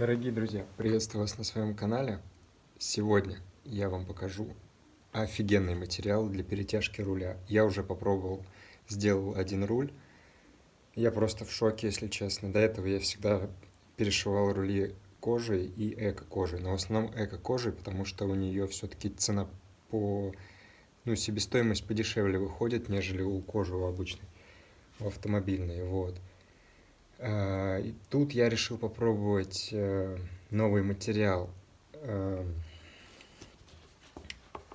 Дорогие друзья, приветствую вас на своем канале. Сегодня я вам покажу офигенный материал для перетяжки руля. Я уже попробовал, сделал один руль. Я просто в шоке, если честно. До этого я всегда перешивал рули кожей и эко-кожей. Но в основном эко-кожей, потому что у нее все-таки цена по... Ну, себестоимость подешевле выходит, нежели у кожи у обычной, у автомобильной. Вот. А, и тут я решил попробовать э, новый материал. Э,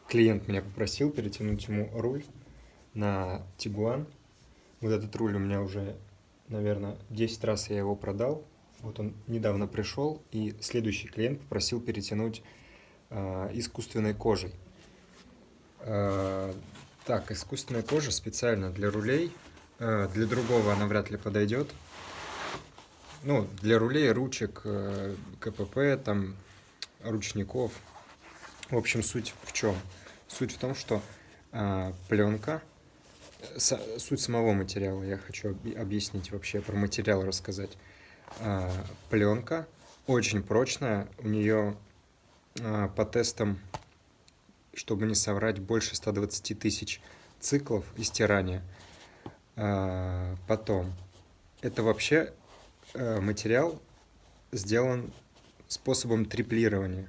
клиент меня попросил перетянуть ему руль на Тигуан. Вот этот руль у меня уже, наверное, 10 раз я его продал. Вот он недавно пришел, и следующий клиент попросил перетянуть э, искусственной кожей. Так, искусственная кожа специально для рулей. Для другого она вряд ли подойдет ну, для рулей, ручек, э, КПП, там, ручников. В общем, суть в чем? Суть в том, что а, пленка, с, суть самого материала, я хочу объяснить вообще, про материал рассказать. А, пленка очень прочная, у нее а, по тестам, чтобы не соврать, больше 120 тысяч циклов истирания. А, потом, это вообще Э, материал сделан способом триплирования.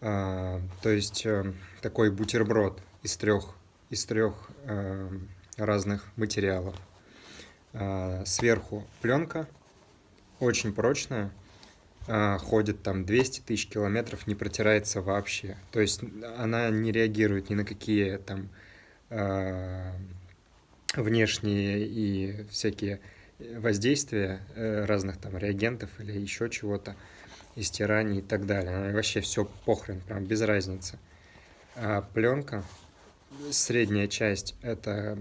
А, то есть э, такой бутерброд из трех, из трех э, разных материалов. А, сверху пленка, очень прочная, а, ходит там 200 тысяч километров, не протирается вообще. То есть она не реагирует ни на какие там внешние и всякие воздействия э, разных там реагентов или еще чего-то, истираний и так далее. Вообще все похрен, прям без разницы. А пленка, средняя часть, это,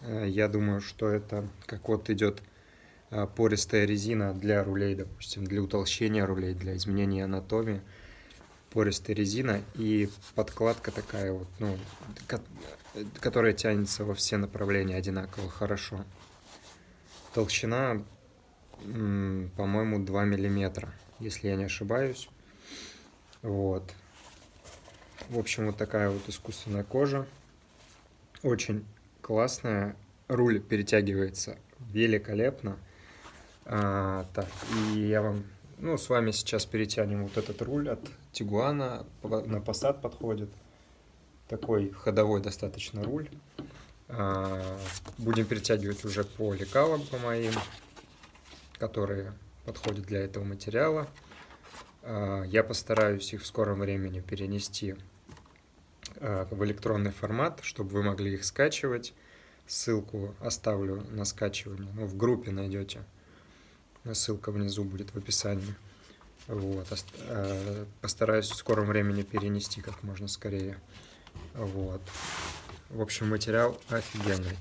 э, я думаю, что это как вот идет э, пористая резина для рулей, допустим, для утолщения рулей, для изменения анатомии. Пористая резина и подкладка такая вот, ну, которая тянется во все направления одинаково хорошо. Толщина, по-моему, 2 миллиметра, если я не ошибаюсь. Вот. В общем, вот такая вот искусственная кожа. Очень классная. Руль перетягивается великолепно. А, так, и я вам, ну, с вами сейчас перетянем вот этот руль от Тигуана. На Passat подходит. Такой ходовой достаточно руль. А, будем перетягивать уже по лекалам по моим, которые подходят для этого материала. А, я постараюсь их в скором времени перенести а, в электронный формат, чтобы вы могли их скачивать. Ссылку оставлю на скачивание. Ну, в группе найдете. Ссылка внизу будет в описании. Вот. Постараюсь в скором времени перенести как можно скорее. Вот. В общем, материал офигенный.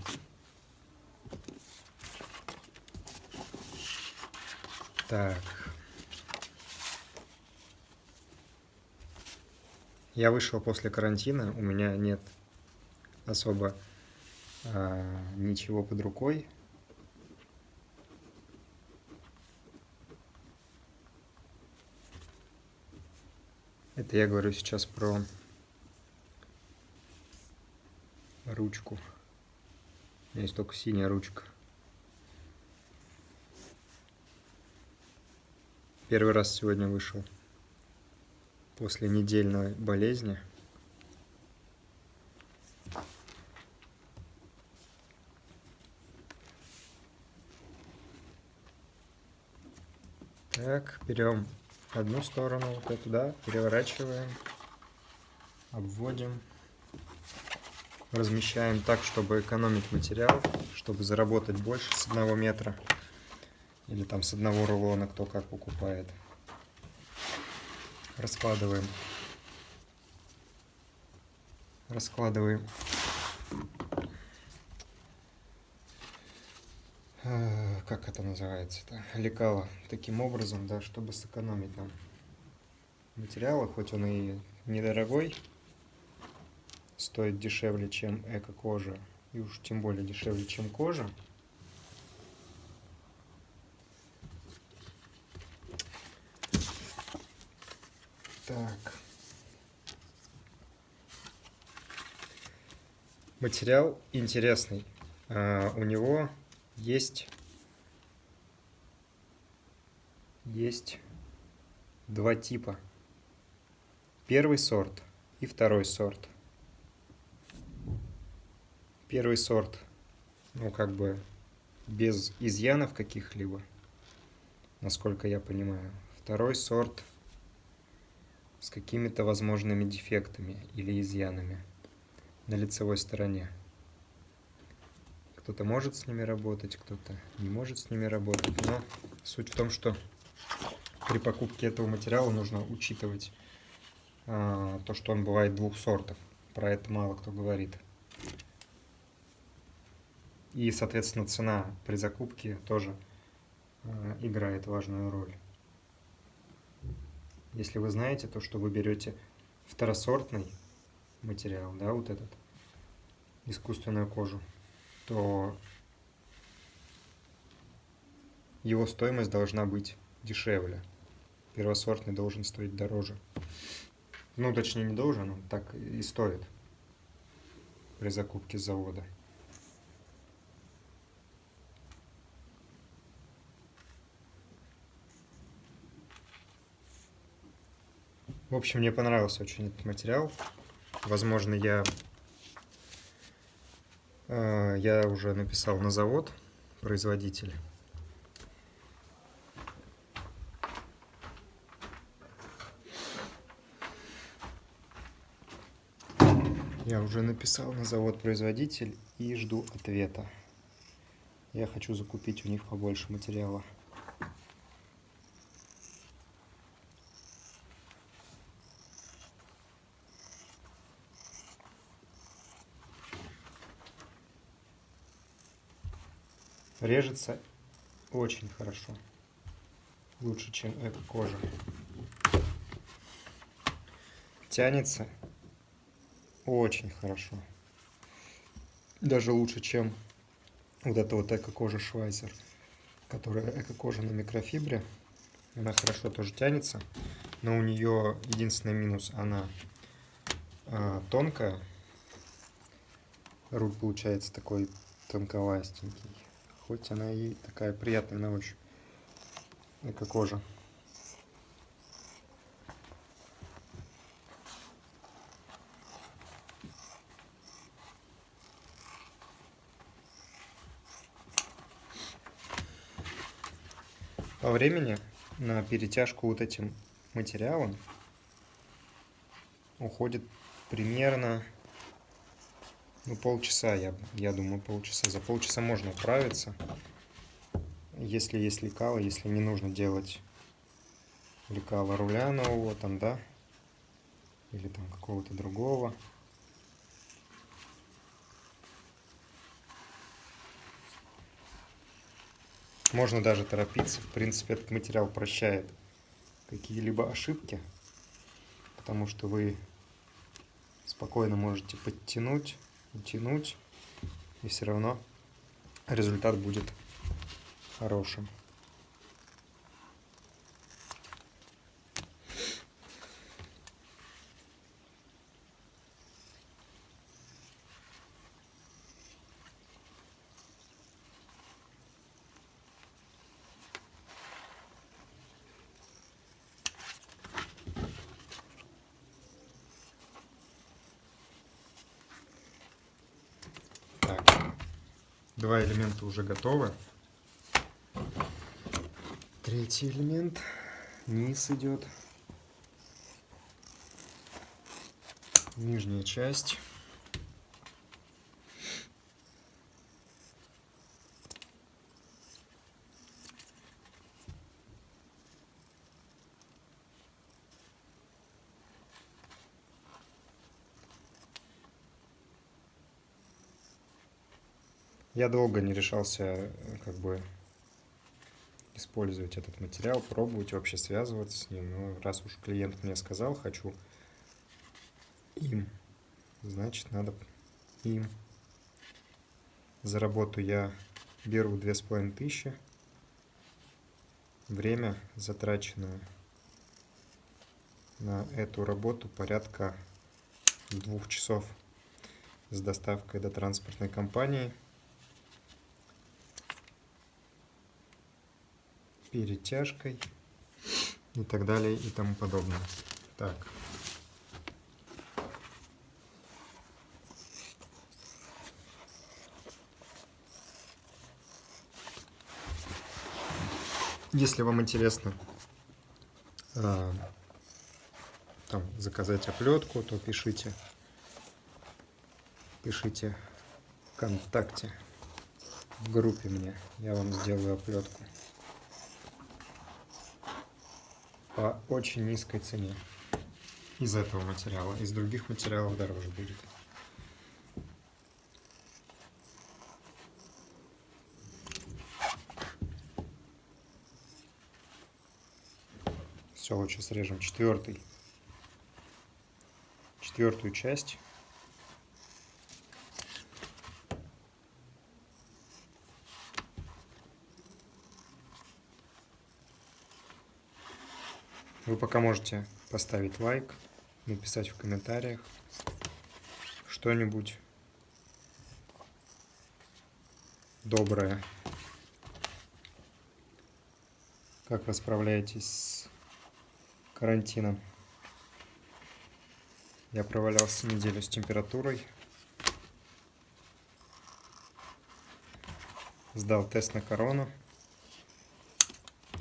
Так. Я вышел после карантина, у меня нет особо а, ничего под рукой. Это я говорю сейчас про ручку. У меня есть только синяя ручка. Первый раз сегодня вышел после недельной болезни. Так, берем одну сторону, вот эту, да, переворачиваем, обводим размещаем так, чтобы экономить материал, чтобы заработать больше с одного метра или там с одного рулона, кто как покупает. Раскладываем. Раскладываем. Э, как это называется-то? Лекало. Таким образом, да, чтобы сэкономить нам материалы, хоть он и недорогой, стоит дешевле, чем эко-кожа, и уж тем более дешевле, чем кожа. Так. Материал интересный. А, у него есть есть два типа. Первый сорт и второй сорт. Первый сорт, ну как бы без изъянов каких-либо, насколько я понимаю. Второй сорт с какими-то возможными дефектами или изъянами на лицевой стороне. Кто-то может с ними работать, кто-то не может с ними работать, но суть в том, что при покупке этого материала нужно учитывать а, то, что он бывает двух сортов. Про это мало кто говорит. И, соответственно, цена при закупке тоже а, играет важную роль. Если вы знаете то, что вы берете второсортный материал, да, вот этот, искусственную кожу, то его стоимость должна быть дешевле. Первосортный должен стоить дороже. Ну, точнее, не должен, он так и стоит при закупке завода. В общем, мне понравился очень этот материал. Возможно, я, э, я уже написал на завод, производитель. Я уже написал на завод-производитель и жду ответа. Я хочу закупить у них побольше материала. Режется очень хорошо. Лучше, чем эко-кожа. Тянется очень хорошо. Даже лучше, чем вот эта вот эко-кожа Швайзер, которая эко-кожа на микрофибре. Она хорошо тоже тянется, но у нее единственный минус, она а, тонкая. Руль получается такой тонковастенький, хоть она и такая приятная на ощупь, эко-кожа. По времени на перетяжку вот этим материалом уходит примерно ну, полчаса, я, я думаю, полчаса. За полчаса можно управиться, если есть лекало, если не нужно делать лекала руля нового там, да, или там какого-то другого. Можно даже торопиться. В принципе, этот материал прощает какие-либо ошибки, потому что вы спокойно можете подтянуть, утянуть, и все равно результат будет хорошим. Два элемента уже готовы. Третий элемент. Низ идет. Нижняя часть. Я долго не решался э, как бы использовать этот материал, пробовать вообще связываться с ним. Но раз уж клиент мне сказал, хочу им, значит надо им. За работу я беру две с половиной тысячи. Время затраченное на эту работу порядка двух часов с доставкой до транспортной компании. Перетяжкой и так далее и тому подобное. Так. Если вам интересно а, там, заказать оплетку, то пишите, пишите ВКонтакте в группе мне, я вам сделаю оплетку. По очень низкой цене из этого материала. Из других материалов дороже будет. Все, лучше срежем четвертый. Четвертую часть. Вы пока можете поставить лайк, написать в комментариях что-нибудь доброе. Как вы справляетесь с карантином? Я провалялся неделю с температурой. Сдал тест на корону.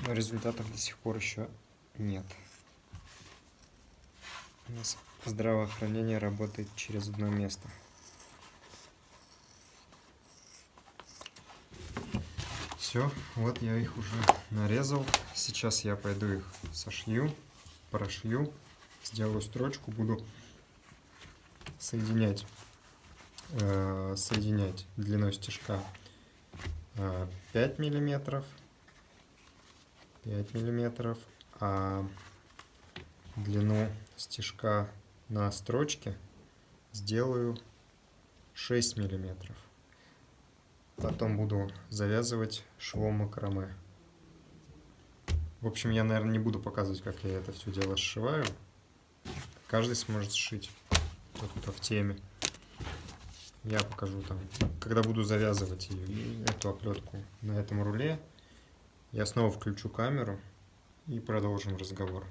Но результатов до сих пор еще нет. Нас здравоохранение работает через одно место. Все, вот я их уже нарезал. Сейчас я пойду их сошью, прошью, сделаю строчку, буду соединять, э, соединять длиной стежка э, 5 миллиметров, 5 миллиметров, а длину стежка на строчке сделаю 6 миллиметров. Потом буду завязывать швом макраме. В общем, я, наверное, не буду показывать, как я это все дело сшиваю. Каждый сможет сшить, тот, кто в теме. Я покажу там, когда буду завязывать эту оплетку на этом руле. Я снова включу камеру и продолжим разговор.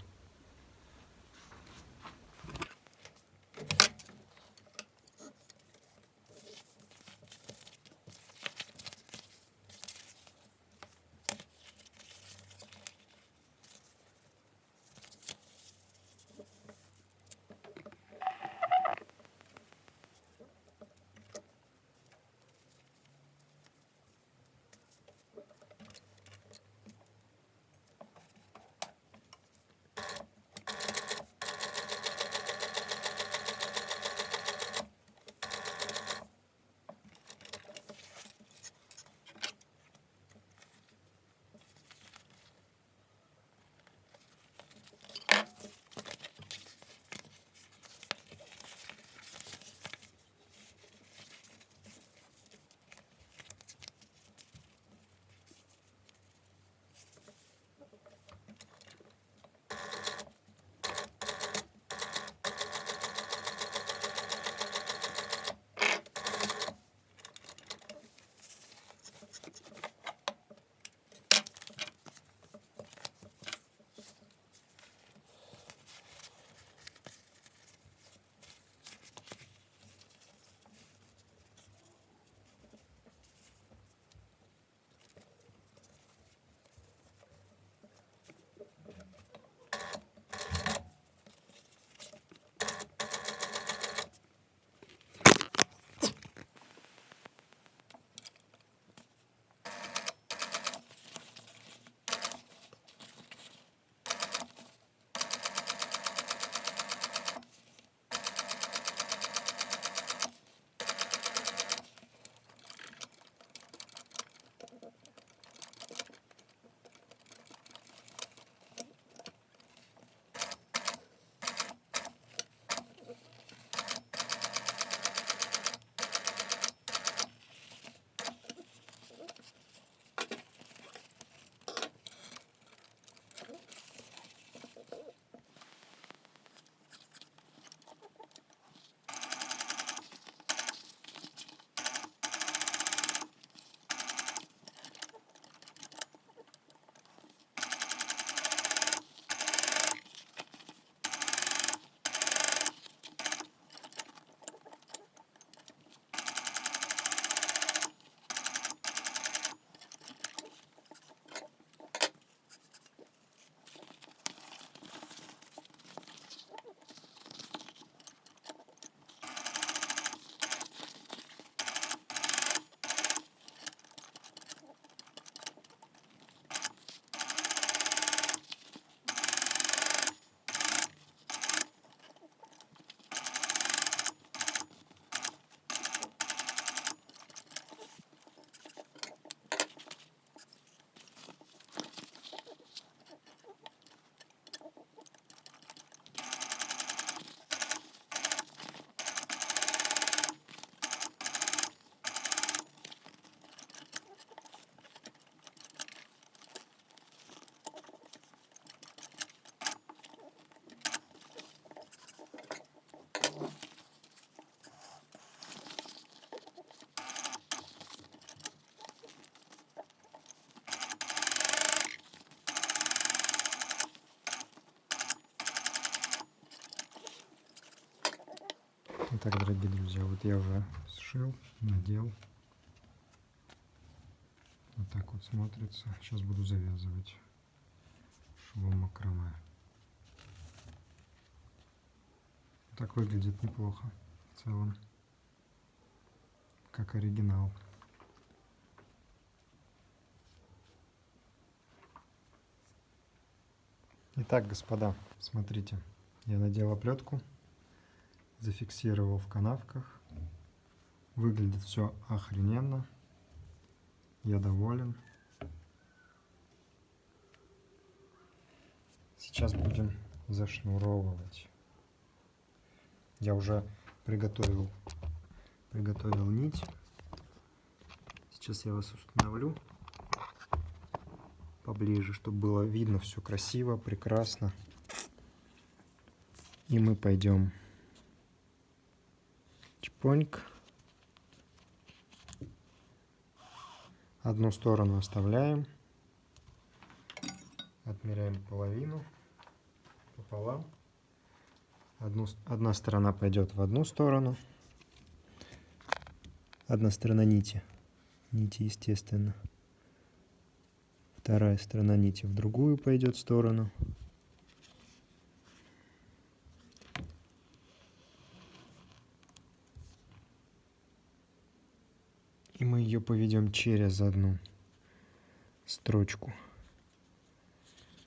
Итак, дорогие друзья, вот я уже сшил, надел. Вот так вот смотрится. Сейчас буду завязывать швом макраме. Так выглядит неплохо в целом, как оригинал. Итак, господа, смотрите, я надел оплетку, зафиксировал в канавках. Выглядит все охрененно. Я доволен. Сейчас будем зашнуровывать. Я уже приготовил, приготовил нить. Сейчас я вас установлю поближе, чтобы было видно все красиво, прекрасно. И мы пойдем чпоньк. Одну сторону оставляем. Отмеряем половину пополам. Одну, одна сторона пойдет в одну сторону. Одна сторона нити. Нити, естественно. Вторая сторона нити в другую пойдет сторону. И мы ее поведем через одну строчку.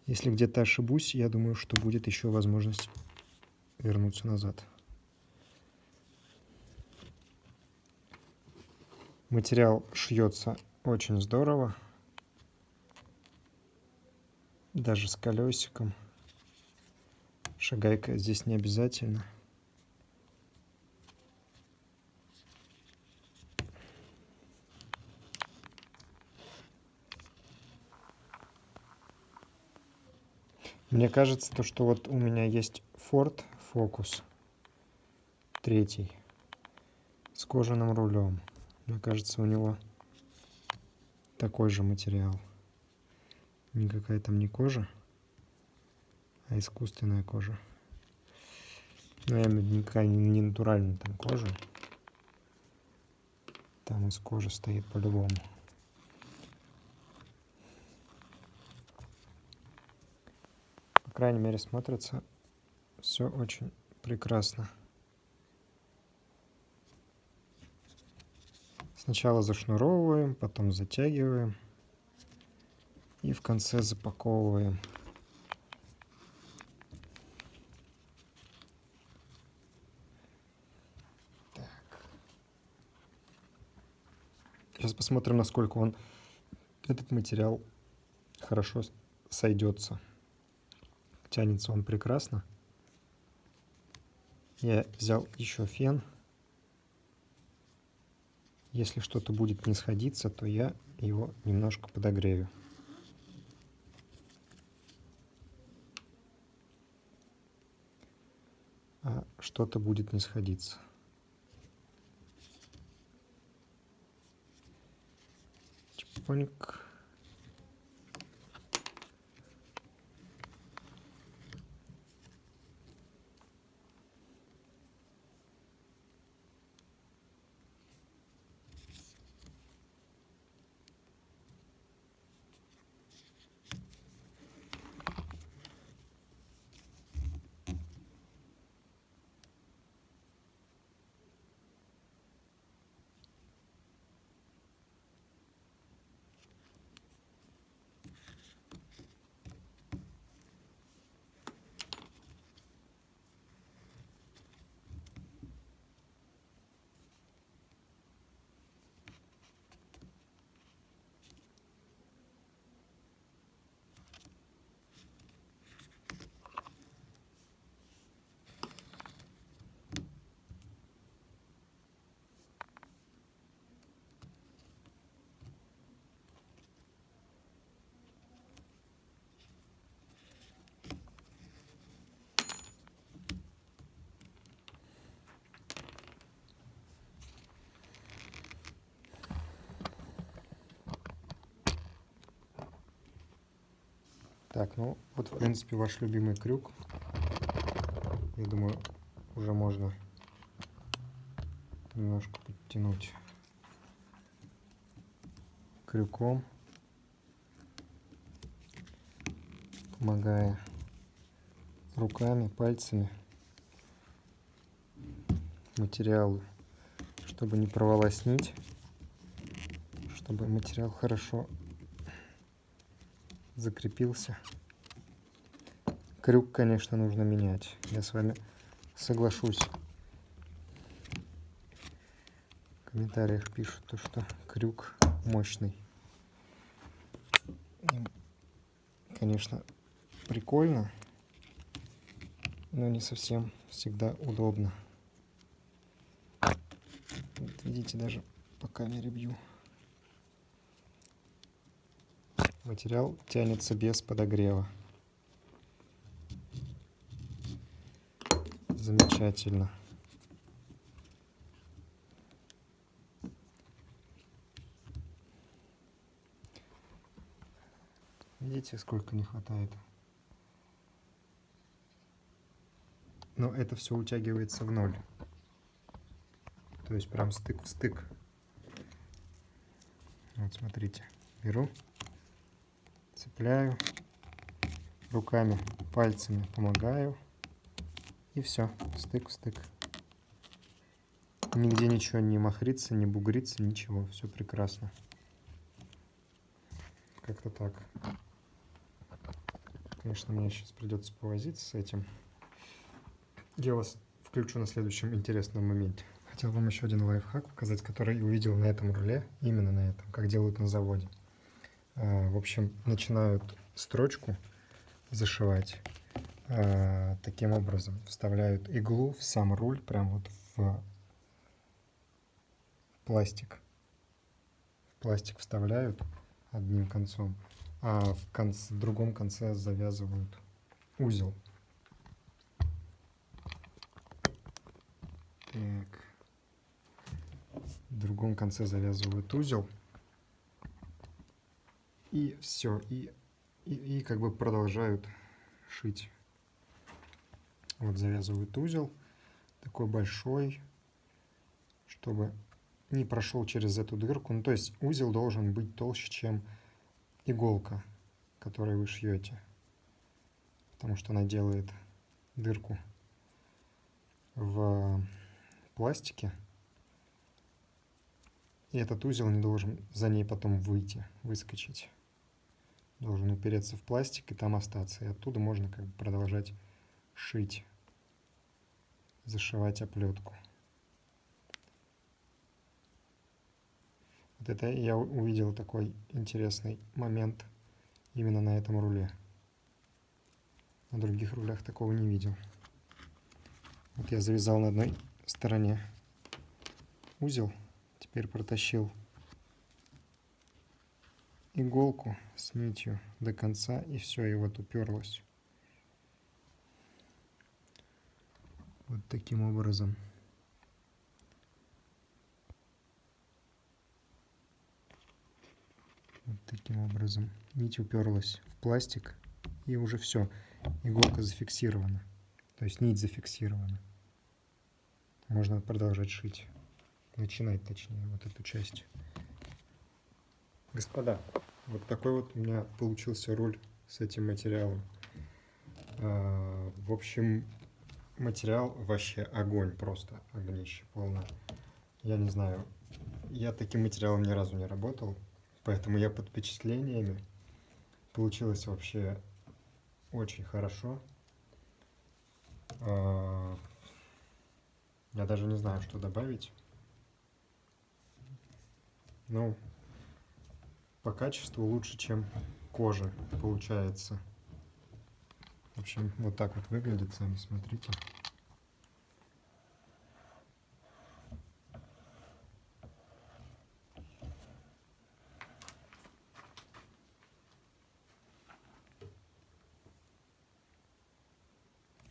Если где-то ошибусь, я думаю, что будет еще возможность вернуться назад. Материал шьется очень здорово даже с колесиком. Шагайка здесь не обязательно. Мне кажется, то, что вот у меня есть Ford Focus третий с кожаным рулем. Мне кажется, у него такой же материал никакая там не кожа, а искусственная кожа. Ну, в виду никакая не натуральная там кожа. Там из кожи стоит по-любому. Крайней мере, смотрится все очень прекрасно. Сначала зашнуровываем, потом затягиваем. И в конце запаковываем. Так. Сейчас посмотрим, насколько он, этот материал хорошо сойдется. Тянется он прекрасно. Я взял еще фен. Если что-то будет не сходиться, то я его немножко подогрею. а что-то будет не сходиться. Чпоньк. Так, ну вот в принципе ваш любимый крюк. Я думаю, уже можно немножко подтянуть крюком, помогая руками, пальцами материалу, чтобы не порвалась нить, чтобы материал хорошо закрепился. Крюк, конечно, нужно менять. Я с вами соглашусь. В комментариях пишут, то, что крюк мощный. Конечно, прикольно, но не совсем всегда удобно. Вот видите, даже по камере бью. Материал тянется без подогрева. Замечательно. Видите, сколько не хватает? Но это все утягивается в ноль. То есть прям стык в стык. Вот смотрите, беру, цепляю, руками, пальцами помогаю. И все, стык в стык. Нигде ничего не махрится, не бугрится, ничего. Все прекрасно. Как-то так. Конечно, мне сейчас придется повозиться с этим. Я вас включу на следующем интересном моменте. Хотел вам еще один лайфхак показать, который увидел на этом руле, именно на этом, как делают на заводе. А, в общем, начинают строчку зашивать а, таким образом. Вставляют иглу в сам руль, прям вот в пластик. В пластик вставляют одним концом а в, конце, в другом конце завязывают узел. Так. В другом конце завязывают узел. И все. И, и, и как бы продолжают шить. Вот завязывают узел. Такой большой. Чтобы не прошел через эту дырку. Ну, то есть узел должен быть толще, чем иголка, которой вы шьете, потому что она делает дырку в пластике, и этот узел не должен за ней потом выйти, выскочить. Должен упереться в пластик и там остаться. И оттуда можно как бы продолжать шить, зашивать оплетку. Вот это я увидел такой интересный момент именно на этом руле. На других рулях такого не видел. Вот я завязал на одной стороне узел, теперь протащил иголку с нитью до конца и все, и вот уперлось. Вот таким образом. Вот таким образом. Нить уперлась в пластик и уже все. Иголка зафиксирована. То есть нить зафиксирована. Можно продолжать шить. Начинать точнее вот эту часть. Господа, вот такой вот у меня получился руль с этим материалом. А, в общем, материал вообще огонь, просто огнище полно. Я не знаю, я таким материалом ни разу не работал. Поэтому я под впечатлениями. Получилось вообще очень хорошо. А, я даже не знаю, что добавить. Ну, по качеству лучше, чем кожа получается. В общем, вот так вот выглядит, сами смотрите.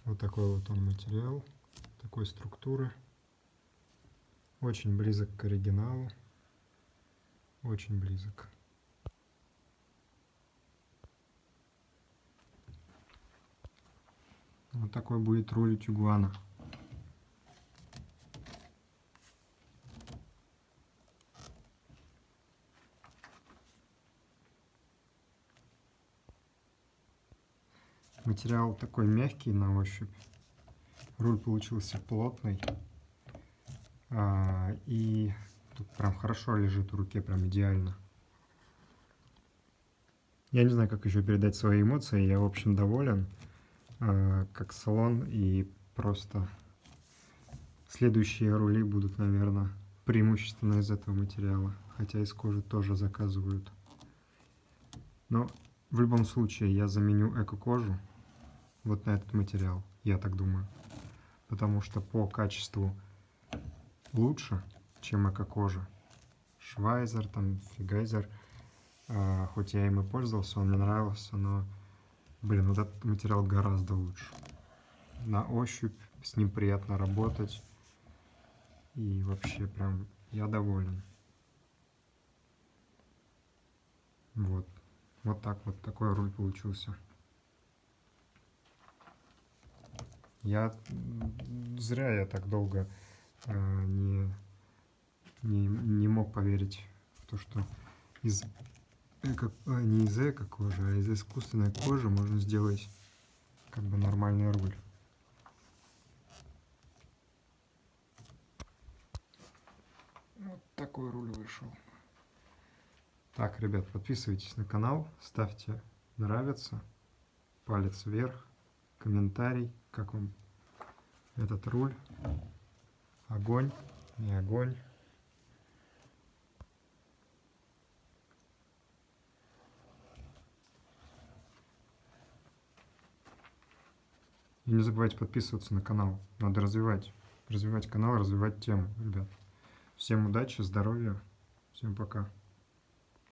Вот такой вот он материал, такой структуры. Очень близок к оригиналу. Очень близок. Вот такой будет рулить игуана. Материал такой мягкий на ощупь. Руль получился плотный. А, и тут прям хорошо лежит в руке, прям идеально. Я не знаю, как еще передать свои эмоции. Я, в общем, доволен как салон. И просто следующие рули будут, наверное, преимущественно из этого материала. Хотя из кожи тоже заказывают. Но в любом случае я заменю эко-кожу вот на этот материал, я так думаю. Потому что по качеству лучше, чем эко-кожа. Швайзер, там, Фигайзер. А, хоть я им и пользовался, он мне нравился, но, блин, вот этот материал гораздо лучше. На ощупь с ним приятно работать. И вообще прям я доволен. Вот. Вот так вот, такой руль получился. Я зря я так долго э, не, не, не мог поверить в то, что из эко, а, не из эко кожи, а из искусственной кожи можно сделать как бы нормальный руль. Вот такой руль вышел. Так, ребят, подписывайтесь на канал, ставьте нравится, палец вверх, комментарий, как вам этот руль. Огонь, не огонь. И не забывайте подписываться на канал. Надо развивать, развивать канал, развивать тему, ребят. Всем удачи, здоровья, всем пока.